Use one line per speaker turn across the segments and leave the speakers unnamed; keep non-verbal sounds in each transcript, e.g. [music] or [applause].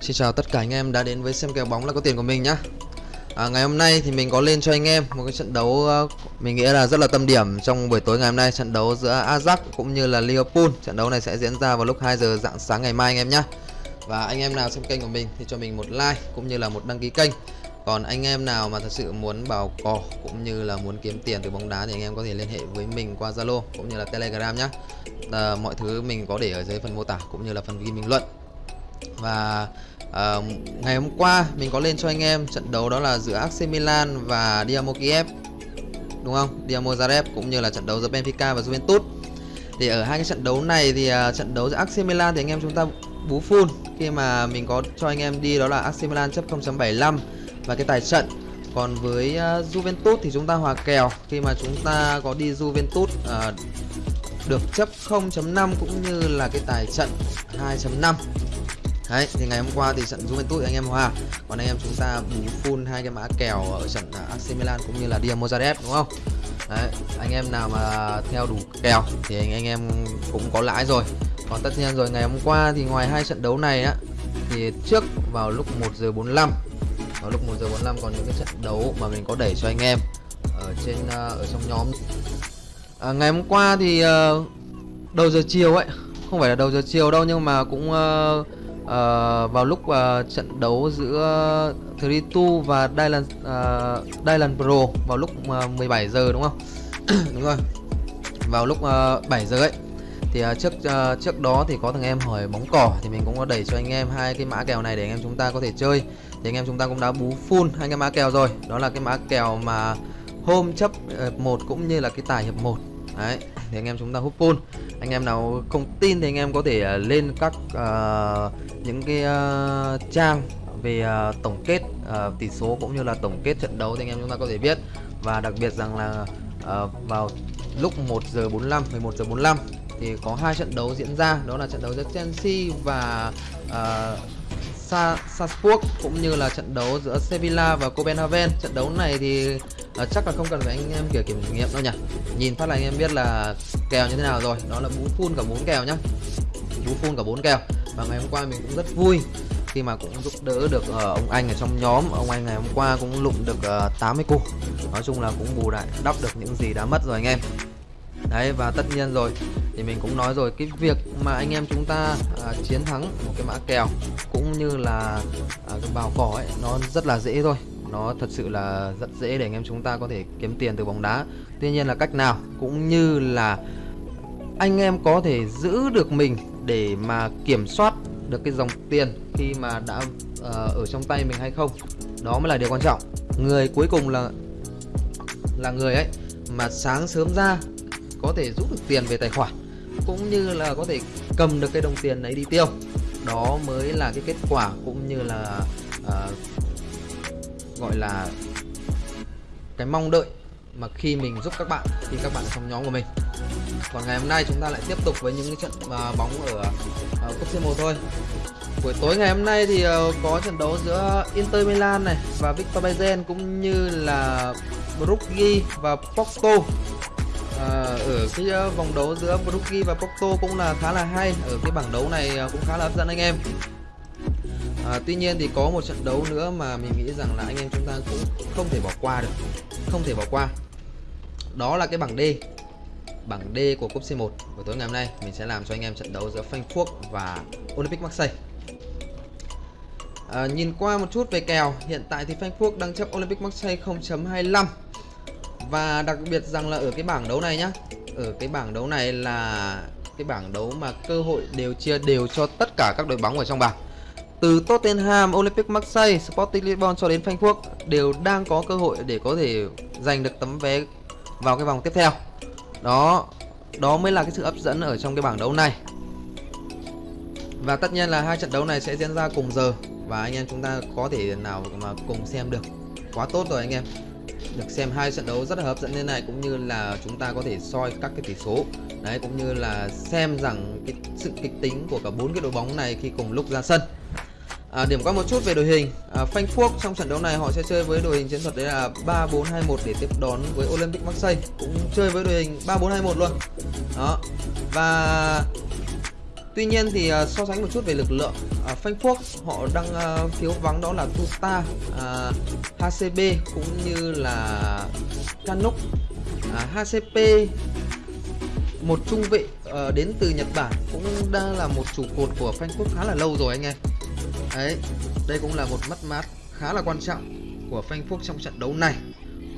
Xin chào tất cả anh em đã đến với xem kèo bóng là có tiền của mình nhá. À, Ngày hôm nay thì mình có lên cho anh em một cái trận đấu ờ, mình nghĩ là rất là tâm điểm trong buổi tối ngày hôm nay Trận đấu giữa Ajax cũng như là Liverpool. Trận đấu này sẽ diễn ra vào lúc 2 giờ dạng sáng ngày mai anh em nhé Và anh em nào xem kênh của mình thì cho mình một like cũng như là một đăng ký kênh. Còn anh em nào mà thật sự muốn bảo cò cũng như là muốn kiếm tiền từ bóng đá thì anh em có thể liên hệ với mình qua Zalo cũng như là Telegram nhé à, ờ, Mọi thứ mình có để ở dưới phần mô tả cũng như là phần ghi bình luận và uh, ngày hôm qua mình có lên cho anh em trận đấu đó là giữa AC Milan và Dynamo Kiev đúng không? Dynamo Zagreb cũng như là trận đấu giữa Benfica và Juventus. Thì ở hai cái trận đấu này thì uh, trận đấu giữa AC Milan thì anh em chúng ta bú full khi mà mình có cho anh em đi đó là AC Milan chấp 0.75 và cái tài trận. Còn với uh, Juventus thì chúng ta hòa kèo khi mà chúng ta có đi Juventus uh, được chấp 0.5 cũng như là cái tài trận 2.5 Đấy, thì ngày hôm qua thì trận Juventus anh em hòa Còn anh em chúng ta bù full hai cái mã kèo ở trận à, AC Milan cũng như là Dinamo Zagreb đúng không? Đấy, anh em nào mà theo đủ kèo thì anh, anh em cũng có lãi rồi. Còn tất nhiên rồi ngày hôm qua thì ngoài hai trận đấu này á Thì trước vào lúc 1 giờ 45 Vào lúc 1 giờ 45 còn những cái trận đấu mà mình có đẩy cho anh em Ở trên à, ở trong nhóm. À, Ngày hôm qua thì ờ, đầu giờ chiều ấy Không phải là đầu giờ chiều đâu nhưng mà cũng uh, uh, vào lúc uh, trận đấu giữa Tritu và Dylan uh, Dylan Pro vào lúc uh, 17 giờ đúng không? [clears throat] đúng rồi. Vào lúc uh, 7 giờ ấy thì uh, trước uh, trước đó thì có thằng em hỏi bóng cỏ thì mình cũng có đẩy cho anh em hai cái mã kèo này để anh em chúng ta có thể chơi thì anh em chúng ta cũng đã bú full hai cái mã kèo rồi đó là cái mã kèo mà hôm chấp 1 cũng như là cái tài hiệp 1. đấy thì anh em chúng ta hút full anh em nào không tin thì anh em có thể à, lên các uh, những cái uh, trang về uh, tổng kết uh, tỷ số cũng như là tổng kết trận đấu thì anh em chúng ta có thể biết. Và đặc biệt rằng là uh, vào lúc 1 giờ 45 11 giờ 45 thì có hai trận đấu diễn ra đó là trận đấu giữa Chelsea và uh, Sa Salzburg cũng như là trận đấu giữa Sevilla và Copenhagen. Trận đấu này thì uh, chắc là không cần phải anh em kiểu kiểm nghiệm đâu nhỉ? Nhìn phát là anh em biết là kèo như thế nào rồi. Đó là bú full cả bốn kèo nhá. Bú full cả bốn kèo. Và ngày hôm qua mình cũng rất vui khi mà cũng giúp đỡ được uh, ông anh ở trong nhóm. Ông anh ngày hôm qua cũng lụng được uh, 80 củ nói chung là cũng bù lại đắp được những gì đã mất rồi anh em. Đấy và tất nhiên rồi thì mình cũng nói rồi cái việc mà anh em chúng ta à, chiến thắng một cái mã kèo cũng như là à, cái bào cỏ ấy nó rất là dễ thôi. Nó thật sự là rất dễ để anh em chúng ta có thể kiếm tiền từ bóng đá. Tuy nhiên là cách nào cũng như là anh em có thể giữ được mình để mà kiểm soát được cái dòng tiền khi mà đã uh, ở trong tay mình hay không. Đó mới là điều quan trọng. Người cuối cùng là là người ấy mà sáng sớm ra có thể rút được tiền về tài khoản cũng như là có thể cầm được cái đồng tiền ấy đi tiêu. Đó mới là cái kết quả cũng như là uh, gọi là cái mong đợi mà khi mình giúp các bạn khi các bạn trong nhóm của mình. Còn ngày hôm nay chúng ta lại tiếp tục với những cái trận uh, bóng ở uh, cúp C1 thôi. Buổi tối ngày hôm nay thì uh, có trận đấu giữa Inter Milan này và Victor Bayern cũng như là Brugge và Porto à, ở cái ờ, vòng đấu giữa Brookie và Pocto cũng là khá là hay. Ở cái bảng đấu này ờ, cũng khá là hấp dẫn anh em. À, tuy nhiên thì có một trận đấu nữa mà mình nghĩ rằng là anh em chúng ta cũng không thể bỏ qua được. Không thể bỏ qua. Đó là cái bảng D. Bảng D của cúp C1 của tối ngày hôm nay mình sẽ làm cho anh em trận đấu giữa Frankfurt và Olympic Marseille. À, nhìn qua một chút về kèo hiện tại thì Frankfurt đang chấp Olympic Marseille 0.25 và đặc biệt rằng là ở cái bảng đấu này nhá ở cái bảng đấu này là cái bảng đấu mà cơ hội đều chia đều cho tất cả các đội bóng ở trong bảng từ Tottenham, Olympic Marseille, Sporting Lisbon cho đến Frankfurt đều đang có cơ hội để có thể giành được tấm vé vào cái vòng tiếp theo. Đó, đó mới là cái sự hấp dẫn ở trong cái bảng đấu này. Và tất nhiên là hai trận đấu này sẽ diễn ra cùng giờ và anh em chúng ta có thể nào mà cùng xem được. Quá tốt rồi anh em được xem hai trận đấu rất là hấp dẫn như này cũng như là chúng ta có thể soi các cái tỷ số. Đấy cũng như là xem rằng cái sự kịch tính của cả bốn cái đội bóng này khi cùng lúc ra sân. À, điểm qua một chút về đội hình. À, Frankfurt trong trận đấu này họ sẽ chơi với đội hình chiến thuật đấy là 3421 để tiếp đón với Olympic Marseille. Cũng chơi với đội hình 3421 luôn. Đó. Và tuy nhiên thì uh, so sánh một chút về lực lượng à, uh, Frankfurt họ đang à, uh, thiếu vắng đó là Tuta uh, HCB cũng như là Canuck uh, HCP một trung vệ uh, đến từ Nhật Bản cũng đang là một trụ cột của Frankfurt khá là lâu rồi anh em. Đấy đây cũng là một mất mát khá là quan trọng của Frankfurt trong trận đấu này.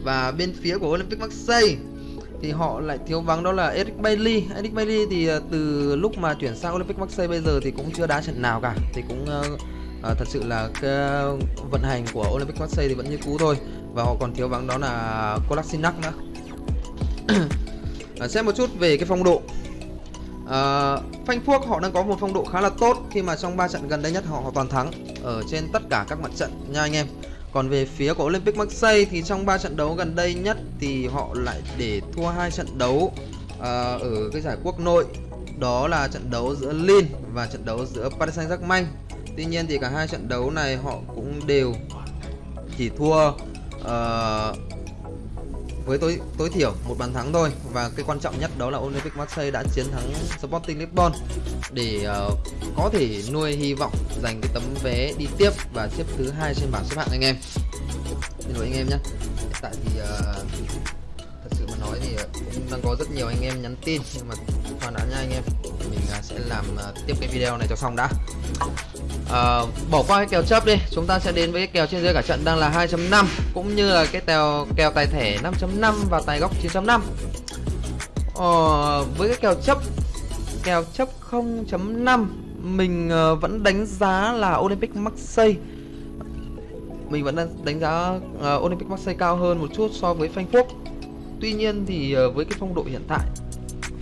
Và bên phía của Olympic Marseille thì họ lại thiếu vắng đó là Eric Bailey Eric Bailey thì ờ, từ lúc mà chuyển sang Olympic Marseille bây giờ thì cũng chưa đá trận nào cả. Thì cũng uh, uh, thật sự là cái vận hành của Olympic Marseille thì vẫn như cũ thôi. Và họ còn thiếu vắng đó là Kolasinac nữa. Uh, xem một chút về cái phong độ. Uh, Phuốc họ đang có một phong độ khá là tốt khi mà trong 3 trận gần đây nhất họ, họ toàn thắng ở trên tất cả các mặt trận nha anh em còn về phía của Olympic Marseille thì trong 3 trận đấu gần đây nhất thì họ lại để thua hai trận đấu uh, ở cái giải quốc nội đó là trận đấu giữa Lille và trận đấu giữa Paris Saint-Germain. Tuy nhiên thì cả hai trận đấu này họ cũng đều chỉ thua uh, với tối tối thiểu một bàn thắng thôi và cái quan trọng nhất đó là Olympic Marseille đã chiến thắng Sporting Lisbon để uh, có thể nuôi hy vọng giành cái tấm vé đi tiếp và xếp thứ hai trên bảng xếp hạng anh em. Xin lỗi anh em nhé. Hiện tại thì uh, thật sự mà nói thì ờ, cũng đang có rất nhiều anh em nhắn tin nhưng mà khoan đã nha anh em. Mình uh, sẽ làm uh, tiếp cái video này cho xong đã. Ờ, bỏ qua cái kèo chấp đi. Chúng ta sẽ đến với cái kèo trên dưới cả trận đang là 2.5 cũng như là cái kèo kèo tài thẻ 5.5 và tài góc 9.5 ờ, với cái kèo chấp kèo chấp 0.5 mình uh, vẫn đánh giá là Olympic Marseille. Mình vẫn đang đánh giá uh, Olympic Marseille cao hơn một chút so với Frankfurt. Tuy nhiên thì uh, với cái phong độ hiện tại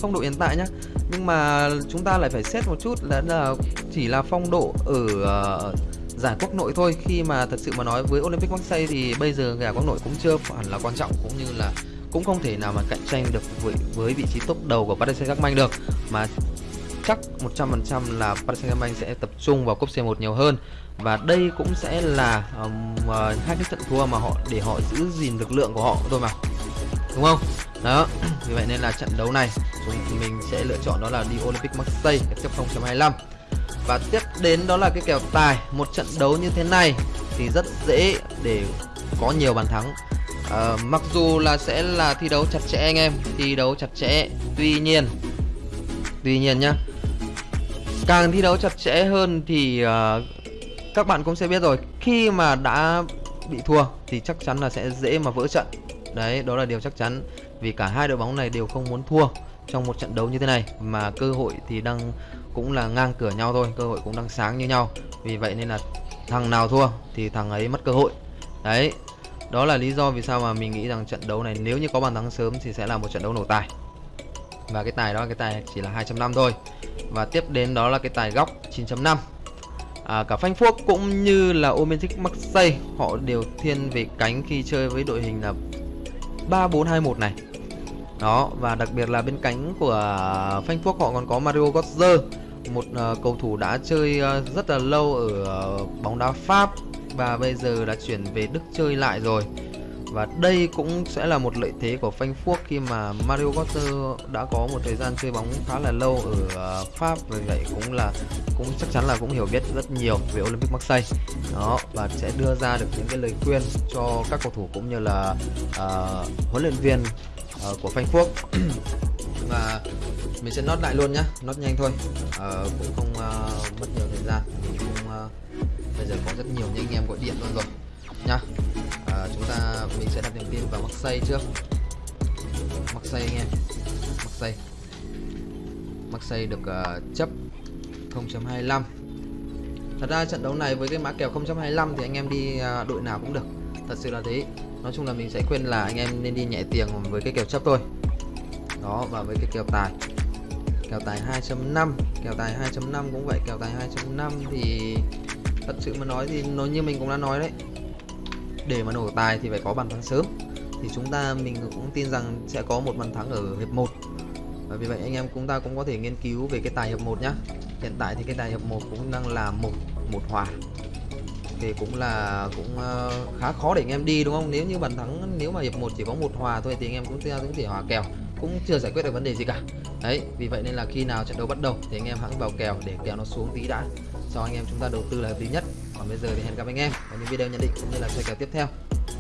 phong độ hiện tại nhá. Nhưng mà chúng ta lại phải xét một chút là, là chỉ là phong độ ở uh, giải quốc nội thôi. Khi mà thật sự mà nói với Olympic Marseille thì bây giờ giải quốc nội cũng chưa hẳn là quan trọng cũng như là cũng không thể nào mà cạnh tranh được với, với vị trí top đầu của Paris Saint-Germain được. Mà chắc 100% là Paris Saint-Germain sẽ tập trung vào cúp C1 nhiều hơn. Và đây cũng sẽ là um, uh, hai cái trận thua mà họ để họ giữ gìn lực lượng của họ. Thôi mà đúng không? Đó vì vậy nên là trận đấu này chúng mình sẽ lựa chọn đó là đi Olympic Marseille chấp 0.25 và tiếp đến đó là cái kèo tài một trận đấu như thế này thì rất dễ để có nhiều bàn thắng. À, mặc dù là sẽ là thi đấu chặt chẽ anh em thi đấu chặt chẽ tuy nhiên tuy nhiên nhá càng thi đấu chặt chẽ hơn thì uh, các bạn cũng sẽ biết rồi khi mà đã bị thua thì chắc chắn là sẽ dễ mà vỡ trận đấy đó là điều chắc chắn vì cả hai đội bóng này đều không muốn thua trong một trận đấu như thế này mà cơ hội thì đang cũng là ngang cửa nhau thôi cơ hội cũng đang sáng như nhau. Vì vậy nên là thằng nào thua thì thằng ấy mất cơ hội. Đấy đó là lý do vì sao mà mình nghĩ rằng trận đấu này nếu như có bàn thắng sớm thì sẽ là một trận đấu nổ tài. Và cái tài đó cái tài chỉ là 2.5 thôi. Và tiếp đến đó là cái tài góc 9.5 à, cả Frankfurt cũng như là Olympic Marseille họ đều thiên về cánh khi chơi với đội hình là 3421 này. Đó và đặc biệt là bên cánh của Frankfurt họ còn có Mario Götze một uh, cầu thủ đã chơi uh, rất là lâu ở uh, bóng đá Pháp và bây giờ đã chuyển về Đức chơi lại rồi. Và đây cũng sẽ là một lợi thế của Frankfurt khi mà Mario Götze đã có một thời gian chơi bóng khá là lâu ở uh, Pháp vì vậy cũng là cũng chắc chắn là cũng hiểu biết rất nhiều về Olympic Marseille đó và sẽ đưa ra được những cái lời khuyên cho các cầu thủ cũng như là uh, huấn luyện viên uh, của Frankfurt [clears throat] và mình sẽ nốt lại luôn nhá nốt nhanh thôi. Uh, cũng không uh, mất nhiều thời gian mình cũng uh, bây giờ có rất nhiều những anh em gọi điện luôn rồi nhá. Uh, chúng ta mình sẽ đặt niềm tin vào Marseille trước. Marseille anh em Marseille Marseille được uh, chấp 0.25 Thật ra trận đấu này với cái mã kèo 0.25 thì anh em đi à, đội nào cũng được. Thật sự là thế. Nói chung là mình sẽ khuyên là anh em nên đi nhẹ tiền với cái kèo chấp thôi. Đó, và với cái kèo tài. Kèo tài 2.5 Kèo tài 2.5 cũng vậy, Kèo tài 2.5 thì Thật sự mà nói thì nó như mình cũng đã nói đấy. Để mà nổ tài thì phải có bàn thắng sớm. Thì chúng ta, mình cũng tin rằng sẽ có một bàn thắng ở hiệp 1 và vì vậy anh em chúng ta cũng có thể nghiên cứu về cái tài hiệp 1 nhá. Hiện tại thì cái tài hiệp 1 cũng đang là một một hòa. Thì cũng là, cũng ờ, khá khó để anh em đi, đúng không? Nếu như bàn thắng, nếu mà hiệp một chỉ có một hòa thôi thì anh em cũng cũng thể hòa kèo, cũng chưa giải quyết được vấn đề gì cả. Đấy, vì vậy nên là khi nào trận đấu bắt đầu thì anh em hãy vào kèo để kèo nó xuống tí đã. Cho anh em chúng ta đầu tư là hợp lý nhất. Còn bây giờ thì hẹn gặp anh em ở những video nhận định cũng như là chơi kèo tiếp theo.